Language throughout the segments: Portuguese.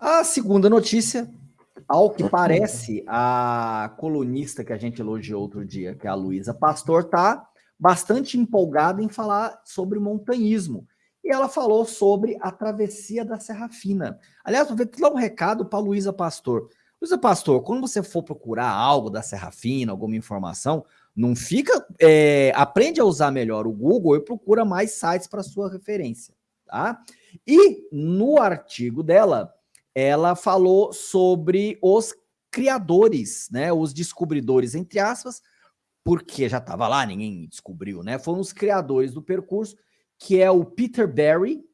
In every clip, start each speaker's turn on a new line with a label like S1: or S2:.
S1: A segunda notícia, ao que parece, a colunista que a gente elogiou outro dia, que é a Luísa Pastor, está bastante empolgada em falar sobre montanhismo. E ela falou sobre a travessia da Serra Fina. Aliás, vou dar um recado para a Luísa Pastor. Luísa Pastor, quando você for procurar algo da Serra Fina, alguma informação, não fica. É, aprende a usar melhor o Google e procura mais sites para sua referência. Tá? E no artigo dela, ela falou sobre os criadores, né, os descobridores, entre aspas, porque já estava lá, ninguém descobriu, né? Foram os criadores do percurso, que é o Peter Barry,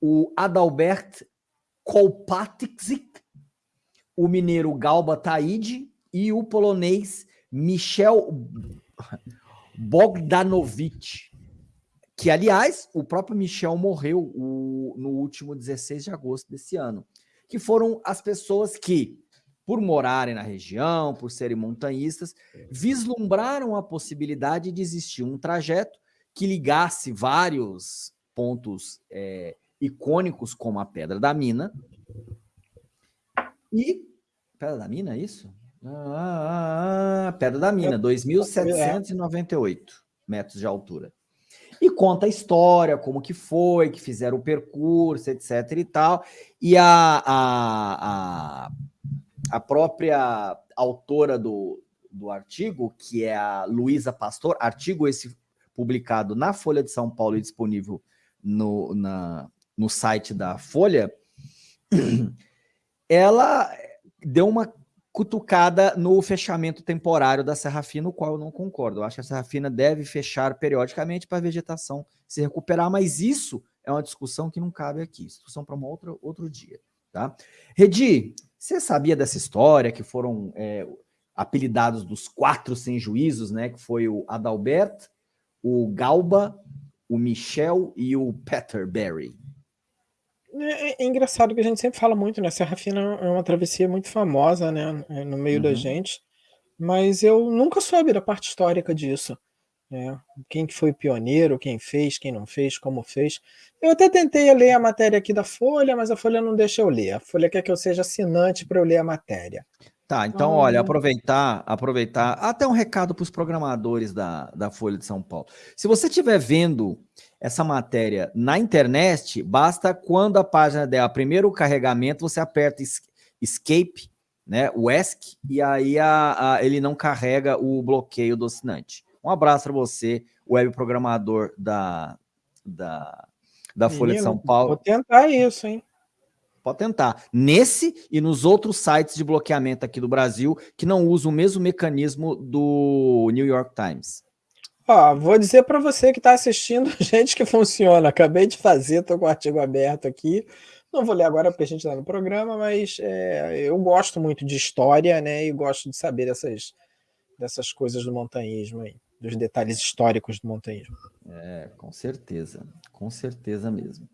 S1: o Adalbert Kolpatzik, o mineiro Galba Taide e o polonês Michel Bogdanovich, que, aliás, o próprio Michel morreu o, no último 16 de agosto desse ano que foram as pessoas que, por morarem na região, por serem montanhistas, vislumbraram a possibilidade de existir um trajeto que ligasse vários pontos é, icônicos, como a Pedra da Mina. E. Pedra da Mina, é isso? Ah, ah, ah, Pedra da Mina, 2.798 metros de altura e conta a história, como que foi, que fizeram o percurso, etc e tal. E a, a, a, a própria autora do, do artigo, que é a Luísa Pastor, artigo esse publicado na Folha de São Paulo e disponível no, na, no site da Folha, ela deu uma cutucada no fechamento temporário da Serra Fina, o qual eu não concordo. Eu acho que a Serra Fina deve fechar periodicamente para a vegetação se recuperar, mas isso é uma discussão que não cabe aqui, discussão para um outro, outro dia. Tá? Redi, você sabia dessa história que foram é, apelidados dos quatro sem juízos, né? Que foi o Adalbert, o Galba, o Michel e o Peter Berry.
S2: É, é, é, engraçado que a gente sempre fala muito, né? Serra Fina é uma travessia muito famosa, né? No meio da uhum. gente, mas eu nunca soube da parte histórica disso. Né? Quem que foi pioneiro, quem fez, quem não fez, como fez. Eu até tentei ler a matéria aqui da Folha, mas a Folha não deixa eu ler. A Folha quer que eu seja assinante para eu ler a matéria.
S1: Tá, então, olha, aproveitar, aproveitar, até um recado para os programadores da, da Folha de São Paulo. Se você estiver vendo essa matéria na internet, basta quando a página der o primeiro carregamento, você aperta Escape, né, o ESC, e aí a, a, ele não carrega o bloqueio do assinante. Um abraço para você, web programador da, da, da Folha de São Paulo.
S2: Vou tentar isso, hein?
S1: Pode tentar. Nesse e nos outros sites de bloqueamento aqui do Brasil que não usam o mesmo mecanismo do New York Times.
S2: Ó, vou dizer para você que está assistindo, gente, que funciona. Acabei de fazer, estou com o artigo aberto aqui. Não vou ler agora porque a gente está no programa, mas é, eu gosto muito de história, né? E gosto de saber dessas, dessas coisas do montanhismo aí, dos detalhes históricos do montanhismo.
S1: É, com certeza, com certeza mesmo.